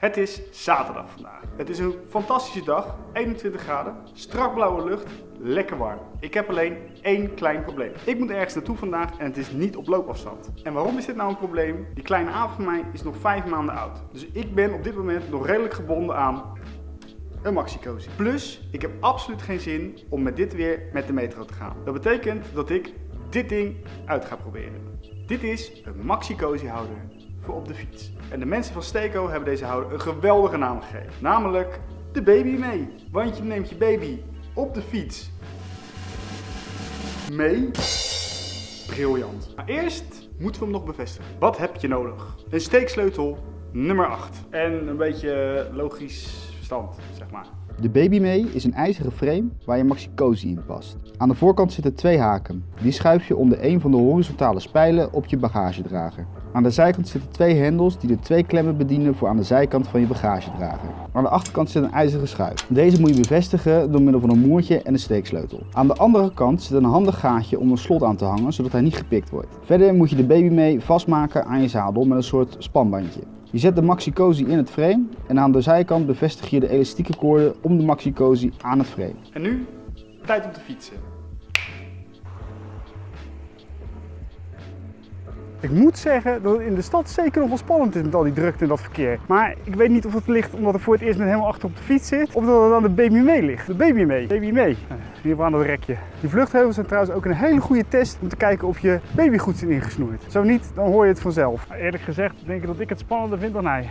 Het is zaterdag vandaag. Het is een fantastische dag, 21 graden, strak blauwe lucht, lekker warm. Ik heb alleen één klein probleem. Ik moet ergens naartoe vandaag en het is niet op loopafstand. En waarom is dit nou een probleem? Die kleine aap van mij is nog 5 maanden oud. Dus ik ben op dit moment nog redelijk gebonden aan een maxi cozy. Plus, ik heb absoluut geen zin om met dit weer met de metro te gaan. Dat betekent dat ik dit ding uit ga proberen. Dit is een maxi cozy houder voor op de fiets. En de mensen van Steko hebben deze houder een geweldige naam gegeven. Namelijk de baby mee. Want je neemt je baby op de fiets mee. Briljant. Maar eerst moeten we hem nog bevestigen. Wat heb je nodig? Een steeksleutel nummer 8. En een beetje logisch verstand, zeg maar. De Baby Mee is een ijzeren frame waar je Maxi Cozy in past. Aan de voorkant zitten twee haken. Die schuif je onder een van de horizontale spijlen op je bagagedrager. Aan de zijkant zitten twee hendels die de twee klemmen bedienen voor aan de zijkant van je bagagedrager. Aan de achterkant zit een ijzeren schuif. Deze moet je bevestigen door middel van een moertje en een steeksleutel. Aan de andere kant zit een handig gaatje om een slot aan te hangen zodat hij niet gepikt wordt. Verder moet je de Baby Mee vastmaken aan je zadel met een soort spanbandje. Je zet de Maxi Cozy in het frame en aan de zijkant bevestig je de elastieke koorden om de Maxi Cozy aan het frame. En nu, tijd om te fietsen. Ik moet zeggen dat het in de stad zeker nog wel spannend is met al die drukte en dat verkeer. Maar ik weet niet of het ligt omdat ik voor het eerst met helemaal achter op de fiets zit. Of dat het aan de baby mee ligt. De baby mee. Baby mee. Hier aan het rekje. Die vluchtheuvels zijn trouwens ook een hele goede test om te kijken of je baby goed zit ingesnoerd. Zo niet, dan hoor je het vanzelf. Eerlijk gezegd denk ik dat ik het spannender vind dan hij.